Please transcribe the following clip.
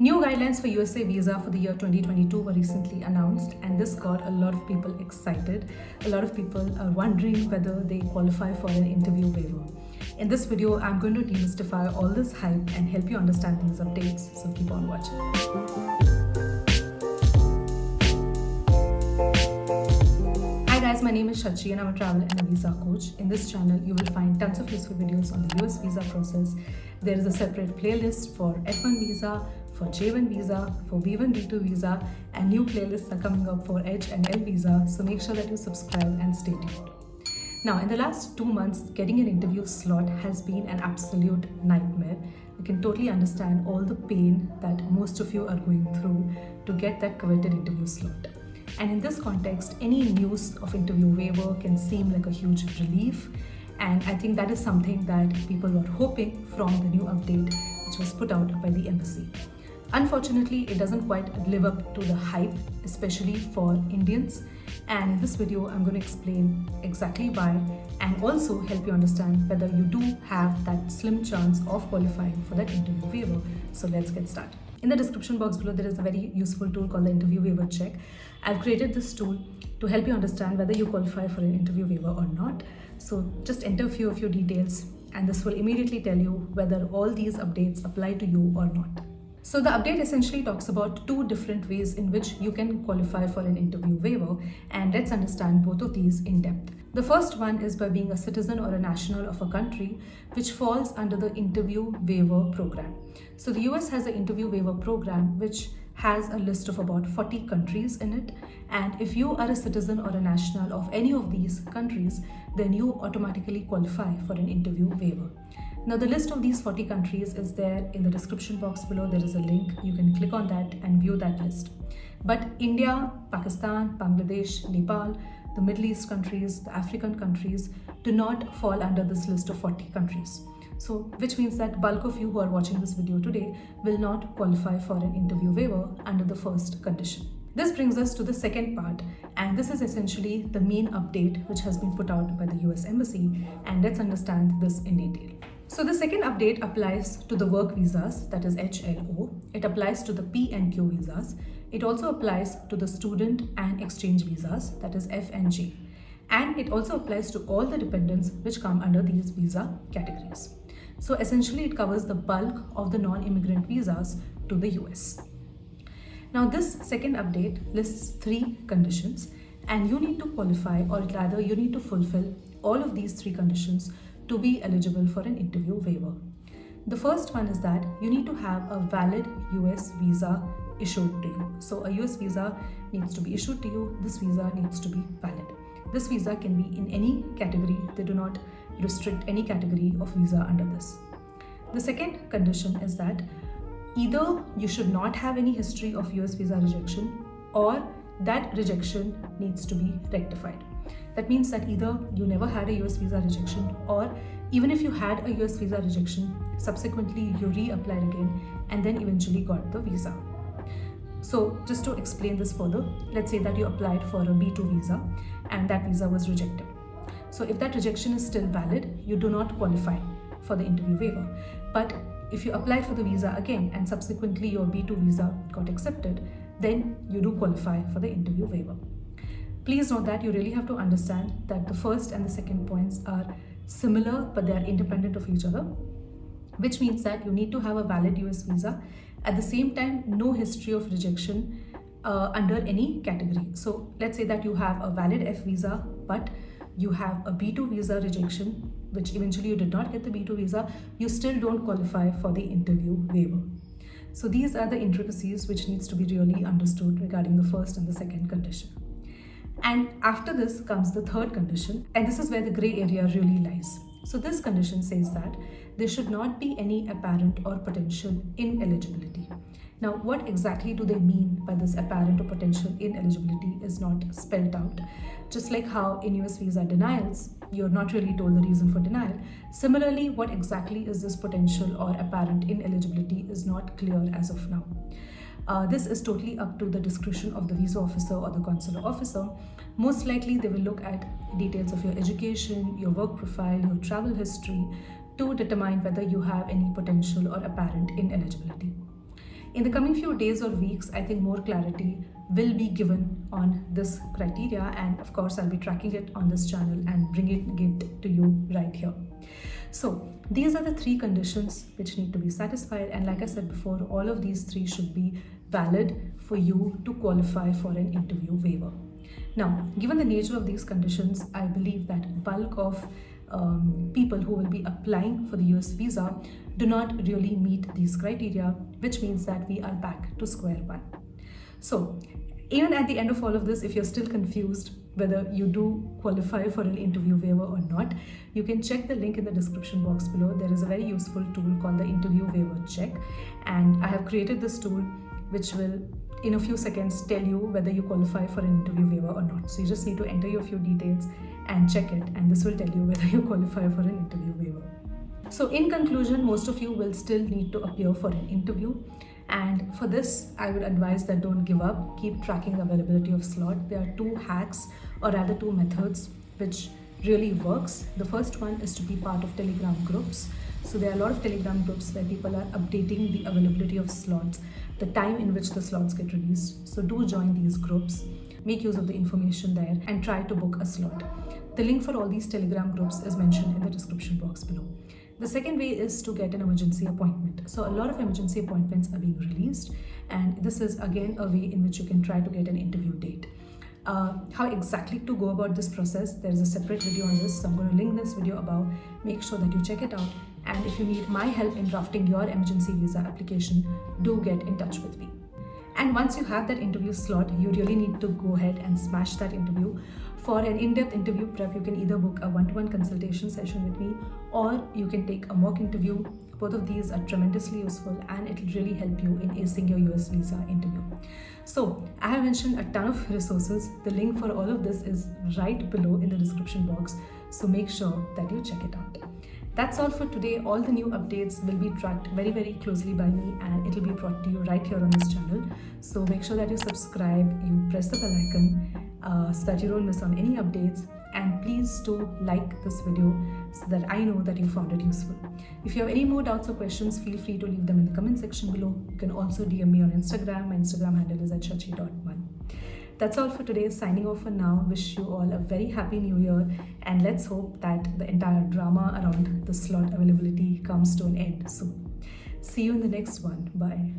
New guidelines for USA visa for the year 2022 were recently announced and this got a lot of people excited. A lot of people are wondering whether they qualify for an interview waiver. In this video, I'm going to demystify all this hype and help you understand these updates, so keep on watching. Hi guys, my name is Shachi and I'm a travel and a visa coach. In this channel, you will find tons of useful videos on the US visa process. There is a separate playlist for F1 visa, for J1 visa, for B1, B2 visa, and new playlists are coming up for H and L visa. So make sure that you subscribe and stay tuned. Now, in the last two months, getting an interview slot has been an absolute nightmare. I can totally understand all the pain that most of you are going through to get that coveted interview slot. And in this context, any news of interview waiver can seem like a huge relief. And I think that is something that people were hoping from the new update which was put out by the embassy. Unfortunately, it doesn't quite live up to the hype, especially for Indians. And in this video, I'm going to explain exactly why and also help you understand whether you do have that slim chance of qualifying for that interview waiver. So let's get started. In the description box below, there is a very useful tool called the interview waiver check. I've created this tool to help you understand whether you qualify for an interview waiver or not. So just enter a few of your details and this will immediately tell you whether all these updates apply to you or not. So the update essentially talks about two different ways in which you can qualify for an interview waiver and let's understand both of these in depth. The first one is by being a citizen or a national of a country which falls under the interview waiver program. So the US has an interview waiver program which has a list of about 40 countries in it and if you are a citizen or a national of any of these countries then you automatically qualify for an interview waiver. Now the list of these 40 countries is there in the description box below. There is a link. You can click on that and view that list. But India, Pakistan, Bangladesh, Nepal, the Middle East countries, the African countries do not fall under this list of 40 countries. So, which means that bulk of you who are watching this video today will not qualify for an interview waiver under the first condition. This brings us to the second part and this is essentially the main update which has been put out by the US Embassy and let's understand this in detail. So the second update applies to the work visas that is HLO. It applies to the P and Q visas. It also applies to the student and exchange visas that is F and G. And it also applies to all the dependents which come under these visa categories. So essentially it covers the bulk of the non-immigrant visas to the US. Now this second update lists three conditions and you need to qualify or rather you need to fulfill all of these three conditions to be eligible for an interview waiver. The first one is that you need to have a valid US visa issued to you. So a US visa needs to be issued to you. This visa needs to be valid. This visa can be in any category. They do not restrict any category of visa under this. The second condition is that either you should not have any history of US visa rejection or that rejection needs to be rectified. That means that either you never had a US visa rejection or even if you had a US visa rejection, subsequently you reapplied again and then eventually got the visa. So just to explain this further, let's say that you applied for a B2 visa and that visa was rejected. So if that rejection is still valid, you do not qualify for the interview waiver. But if you apply for the visa again and subsequently your B2 visa got accepted, then you do qualify for the interview waiver. Please note that you really have to understand that the first and the second points are similar but they are independent of each other which means that you need to have a valid US visa at the same time, no history of rejection uh, under any category. So let's say that you have a valid F visa, but you have a B2 visa rejection, which eventually you did not get the B2 visa, you still don't qualify for the interview waiver. So these are the intricacies which needs to be really understood regarding the first and the second condition. And after this comes the third condition, and this is where the gray area really lies. So this condition says that there should not be any apparent or potential ineligibility. Now, what exactly do they mean by this apparent or potential ineligibility is not spelled out. Just like how in US visa denials, you're not really told the reason for denial. Similarly, what exactly is this potential or apparent ineligibility is not clear as of now. Uh, this is totally up to the discretion of the visa officer or the consular officer. Most likely, they will look at details of your education, your work profile, your travel history to determine whether you have any potential or apparent ineligibility. In the coming few days or weeks, I think more clarity will be given on this criteria and of course I'll be tracking it on this channel and bringing it to you right here. So these are the three conditions which need to be satisfied and like I said before, all of these three should be valid for you to qualify for an interview waiver. Now, given the nature of these conditions, I believe that bulk of um, people who will be applying for the US visa do not really meet these criteria, which means that we are back to square one. So even at the end of all of this, if you're still confused whether you do qualify for an interview waiver or not, you can check the link in the description box below. There is a very useful tool called the interview waiver check. And I have created this tool which will in a few seconds tell you whether you qualify for an interview waiver or not. So you just need to enter your few details and check it and this will tell you whether you qualify for an interview waiver. So in conclusion, most of you will still need to appear for an interview. And for this, I would advise that don't give up. Keep tracking the availability of slot. There are two hacks or rather two methods which really works. The first one is to be part of Telegram groups. So there are a lot of Telegram groups where people are updating the availability of slots, the time in which the slots get released. So do join these groups, make use of the information there and try to book a slot. The link for all these Telegram groups is mentioned in the description box below. The second way is to get an emergency appointment. So a lot of emergency appointments are being released and this is again a way in which you can try to get an interview date. Uh, how exactly to go about this process, there is a separate video on this. So I'm going to link this video above. Make sure that you check it out. And if you need my help in drafting your emergency visa application, do get in touch with me. And once you have that interview slot, you really need to go ahead and smash that interview. For an in-depth interview prep, you can either book a one-to-one -one consultation session with me or you can take a mock interview. Both of these are tremendously useful and it will really help you in acing your US visa interview. So I have mentioned a ton of resources. The link for all of this is right below in the description box. So make sure that you check it out. That's all for today. All the new updates will be tracked very, very closely by me and it will be brought to you right here on this channel. So make sure that you subscribe, you press the bell icon uh, so that you don't miss on any updates and please do like this video so that I know that you found it useful. If you have any more doubts or questions, feel free to leave them in the comment section below. You can also DM me on Instagram. My Instagram handle is at shachi.one. That's all for today. Signing off for now. Wish you all a very happy new year and let's hope that the entire drama around the slot availability comes to an end soon. See you in the next one. Bye.